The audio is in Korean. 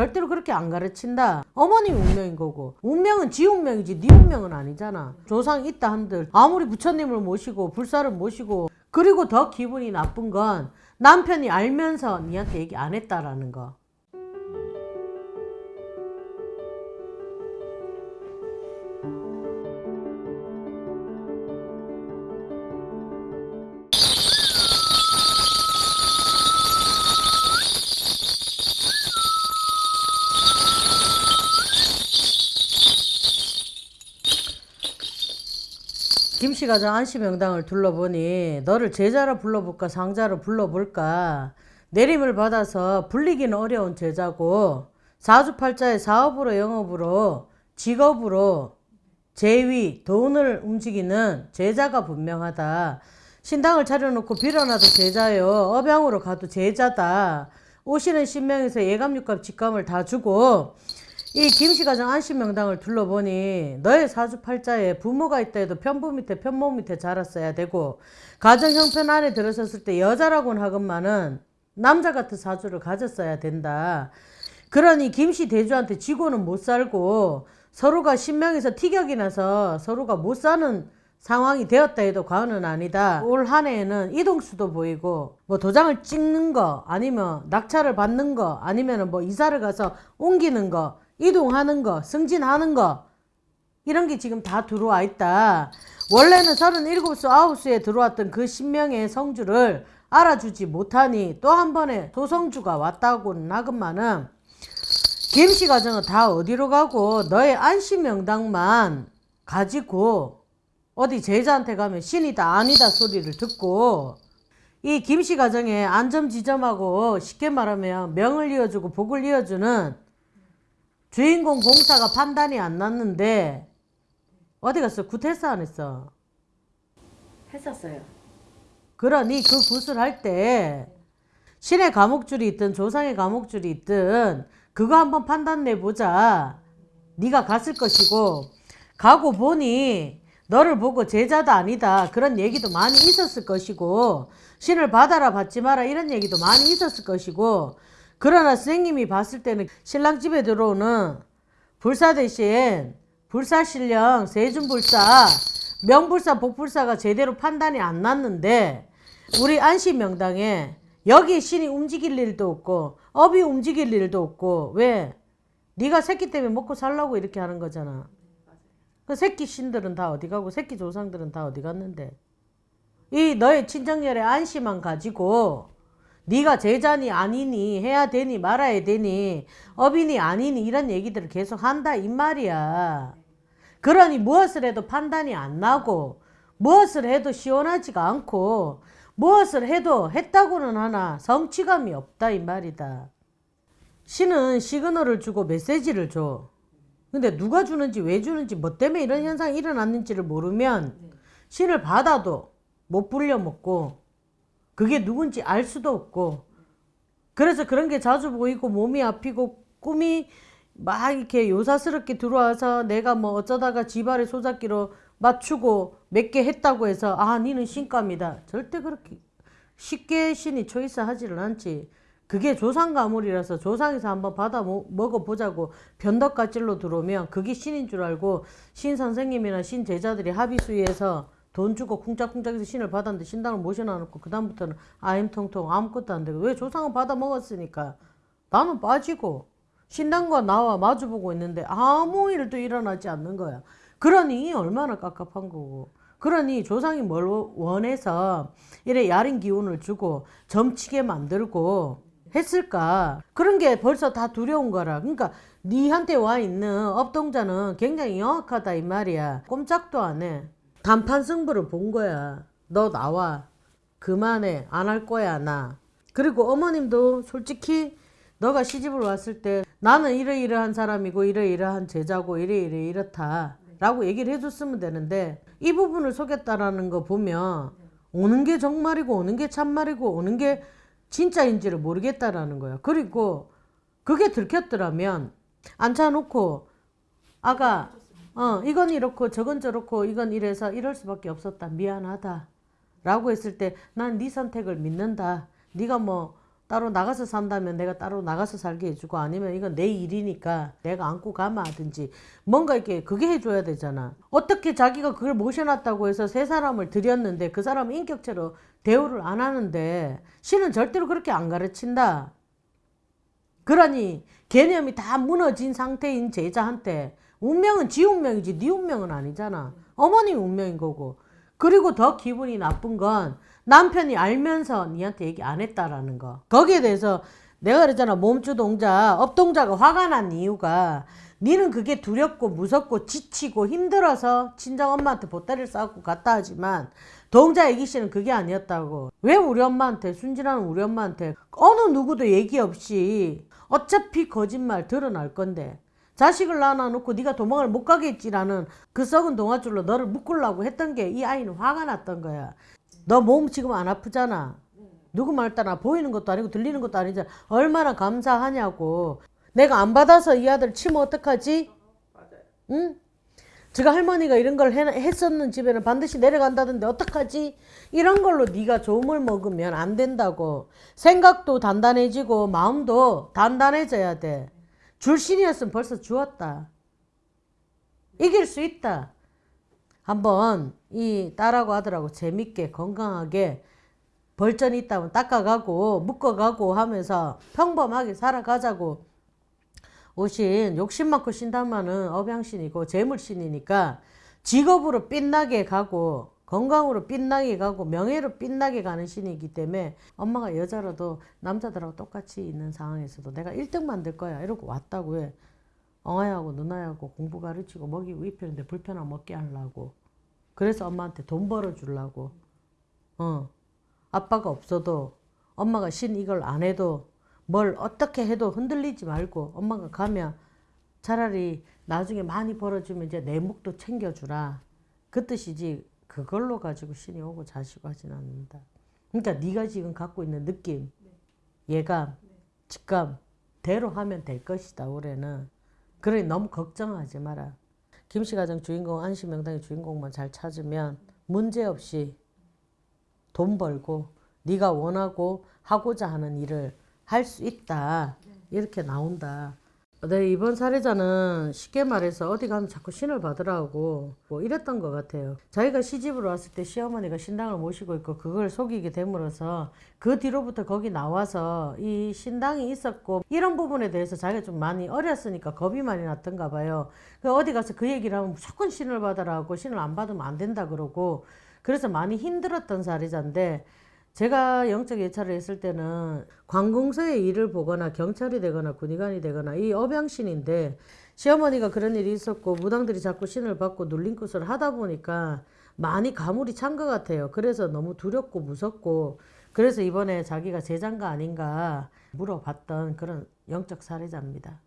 절대로 그렇게 안 가르친다. 어머님이 운명인 거고 운명은 지 운명이지 네 운명은 아니잖아. 조상 있다 한들 아무리 부처님을 모시고 불사를 모시고 그리고 더 기분이 나쁜 건 남편이 알면서 니한테 얘기 안 했다라는 거. 김씨가 저 안시명당을 둘러보니 너를 제자로 불러볼까 상자로 불러볼까 내림을 받아서 불리기는 어려운 제자고 사주팔자의 사업으로 영업으로 직업으로 재위 돈을 움직이는 제자가 분명하다. 신당을 차려놓고 빌어놔도 제자요 업양으로 가도 제자다. 오시는 신명에서 예감 육감 직감을 다 주고 이 김씨가정 안심명당을 둘러보니 너의 사주팔자에 부모가 있다 해도 편부 밑에 편모 밑에 자랐어야 되고 가정 형편 안에 들어섰을 때 여자라고는 하건만은 남자 같은 사주를 가졌어야 된다. 그러니 김씨 대주한테 지고는 못 살고 서로가 신명에서 티격이 나서 서로가 못 사는 상황이 되었다 해도 과언은 아니다. 올 한 해에는 이동수도 보이고 뭐 도장을 찍는 거 아니면 낙찰을 받는 거 아니면 뭐 이사를 가서 옮기는 거 이동하는 거 승진하는 거 이런 게 지금 다 들어와 있다. 원래는 37수 9수에 들어왔던 그 신명의 성주를 알아주지 못하니 또 한 번에 소성주가 왔다고는 하건만은 김씨 가정은 다 어디로 가고 너의 안심명당만 가지고 어디 제자한테 가면 신이다 아니다 소리를 듣고 이 김씨 가정에 안점지점하고 쉽게 말하면 명을 이어주고 복을 이어주는 주인공 공사가 판단이 안 났는데 어디 갔어? 굿 했어 안 했어? 했었어요. 그러니 그 굿을 할 때 신의 가물줄이 있든 조상의 가물줄이 있든 그거 한번 판단 내보자. 네가 갔을 것이고 가고 보니 너를 보고 제자다 아니다 그런 얘기도 많이 있었을 것이고 신을 받아라 받지 마라 이런 얘기도 많이 있었을 것이고 그러나 선생님이 봤을 때는 신랑 집에 들어오는 불사 대신 불사신령 세준불사 명불사 복불사가 제대로 판단이 안 났는데 우리 안시명당에 여기 신이 움직일 일도 없고 업이 움직일 일도 없고 왜? 네가 새끼 때문에 먹고 살라고 이렇게 하는 거잖아. 그 새끼 신들은 다 어디 가고 새끼 조상들은 다 어디 갔는데 이 너의 친정열의 안시만 가지고 네가 제자니 아니니 해야 되니 말아야 되니 업이니 아니니 이런 얘기들을 계속 한다 이 말이야. 그러니 무엇을 해도 판단이 안 나고 무엇을 해도 시원하지가 않고 무엇을 해도 했다고는 하나 성취감이 없다 이 말이다. 신은 시그널을 주고 메시지를 줘. 근데 누가 주는지 왜 주는지 뭐 때문에 이런 현상이 일어났는지를 모르면 신을 받아도 못 불려먹고 그게 누군지 알 수도 없고. 그래서 그런 게 자주 보이고 몸이 아프고 꿈이 막 이렇게 요사스럽게 들어와서 내가 뭐 어쩌다가 지발의 소잡기로 맞추고 몇 개 했다고 해서 아 니는 신감이다. 절대 그렇게 쉽게 신이 초이스 하지를 않지. 그게 조상 가물이라서 조상에서 한번 받아 먹어보자고 변덕가찔로 들어오면 그게 신인 줄 알고 신 선생님이나 신 제자들이 합의수위에서 돈 주고 쿵짝쿵짝해서 신을 받았는데 신당을 모셔놔놓고 그 다음부터는 아임통통 아무것도 안 되고 왜 조상은 받아 먹었으니까 나는 빠지고 신당과 나와 마주보고 있는데 아무 일도 일어나지 않는 거야. 그러니 얼마나 깝깝한 거고. 그러니 조상이 뭘 원해서 이래 야린 기운을 주고 점치게 만들고 했을까? 그런 게 벌써 다 두려운 거라. 그러니까 니한테 와 있는 업동자는 굉장히 영악하다 이 말이야. 꼼짝도 안 해. 단판 승부를 본 거야. 너 나와. 그만해. 안 할 거야 나. 그리고 어머님도 솔직히 너가 시집을 왔을 때 나는 이러이러한 사람이고 이러이러한 제자고 이래이래 이렇다 라고 얘기를 해줬으면 되는데 이 부분을 속였다라는 거 보면 오는 게 정말이고 오는 게 참말이고 오는 게 진짜인지를 모르겠다라는 거야. 그리고 그게 들켰더라면 앉혀놓고 아가 어 이건 이렇고 저건 저렇고 이건 이래서 이럴 수밖에 없었다. 미안하다. 라고 했을 때 난 네 선택을 믿는다. 네가 뭐 따로 나가서 산다면 내가 따로 나가서 살게 해주고 아니면 이건 내 일이니까 내가 안고 가마 하든지 뭔가 이렇게 그게 해줘야 되잖아. 어떻게 자기가 그걸 모셔놨다고 해서 세 사람을 들였는데 그 사람 인격체로 대우를 안 하는데 신은 절대로 그렇게 안 가르친다. 그러니 개념이 다 무너진 상태인 제자한테 운명은 지 운명이지 네 운명은 아니잖아. 어머님 운명인 거고. 그리고 더 기분이 나쁜 건 남편이 알면서 니한테 얘기 안 했다라는 거. 거기에 대해서 내가 그랬잖아. 몸주 동자, 업동자가 화가 난 이유가 니는 그게 두렵고 무섭고 지치고 힘들어서 친정 엄마한테 보따리를 싸고 갔다 하지만 동자 애기 씨는 그게 아니었다고. 왜 우리 엄마한테 순진한 우리 엄마한테 어느 누구도 얘기 없이 어차피 거짓말 드러날 건데 자식을 낳아놓고 네가 도망을 못 가겠지라는 그 썩은 동아줄로 너를 묶으려고 했던 게 이 아이는 화가 났던 거야. 너 몸 지금 안 아프잖아. 누구 말 따라 보이는 것도 아니고 들리는 것도 아니잖아. 얼마나 감사하냐고. 내가 안 받아서 이 아들 치면 어떡하지? 응? 제가 할머니가 이런 걸 해- 했었는 집에는 반드시 내려간다던데 어떡하지? 이런 걸로 네가 좋음을 먹으면 안 된다고. 생각도 단단해지고 마음도 단단해져야 돼. 줄 신이었으면 벌써 주었다. 이길 수 있다. 한번 이 딸하고 아들하고 재밌게 건강하게 벌전이 있다면 닦아가고 묶어가고 하면서 평범하게 살아가자고 오신 욕심 많고 신당만은 업양신이고 재물신이니까 직업으로 빛나게 가고 건강으로 빛나게 가고 명예로 빛나게 가는 신이기 때문에 엄마가 여자라도 남자들하고 똑같이 있는 상황에서도 내가 1등 만들 거야 이러고 왔다고 해. 엉아하고 누나하고 공부 가르치고 먹이고 입히는데 불편함 먹게 하려고. 그래서 엄마한테 돈 벌어 주려고. 어. 아빠가 없어도 엄마가 신 이걸 안 해도 뭘 어떻게 해도 흔들리지 말고 엄마가 가면 차라리 나중에 많이 벌어주면 이제 내 목도 챙겨주라. 그 뜻이지 그걸로 가지고 신이 오고 자시고 하진 않는다. 그러니까 네가 지금 갖고 있는 느낌 예감 직감 대로 하면 될 것이다 올해는. 그러니 너무 걱정하지 마라. 김씨 가정 주인공 안시명당의 주인공만 잘 찾으면 문제없이 돈 벌고 네가 원하고 하고자 하는 일을 할 수 있다. 이렇게 나온다. 네, 이번 사례자는 쉽게 말해서 어디 가면 자꾸 신을 받으라고 뭐 이랬던 것 같아요. 자기가 시집으로 왔을 때 시어머니가 신당을 모시고 있고 그걸 속이게 됨으로써 그 뒤로부터 거기 나와서 이 신당이 있었고 이런 부분에 대해서 자기가 좀 많이 어렸으니까 겁이 많이 났던가 봐요. 그 어디 가서 그 얘기를 하면 무조건 신을 받으라고 신을 안 받으면 안 된다 그러고 그래서 많이 힘들었던 사례자인데 제가 영적 예찰을 했을 때는 관공서에 일을 보거나 경찰이 되거나 군의관이 되거나 이 업양신인데 시어머니가 그런 일이 있었고 무당들이 자꾸 신을 받고 눌린 것을 하다 보니까 많이 가물이 찬 것 같아요. 그래서 너무 두렵고 무섭고 그래서 이번에 자기가 제장가 아닌가 물어봤던 그런 영적 사례자입니다.